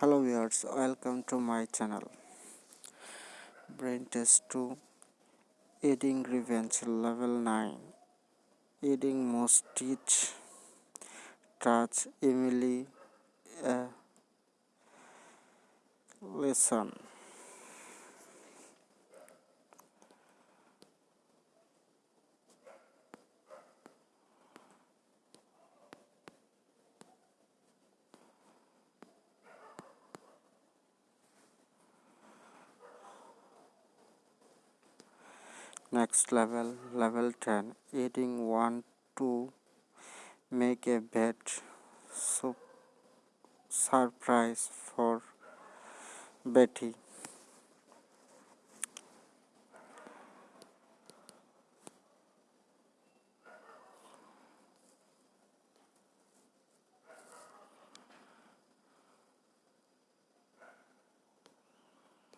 hello viewers welcome to my channel. Brain test 2 eating revenge level 9 eating most teach touch emily lesson next level level 10 eating one to make a so surprise for betty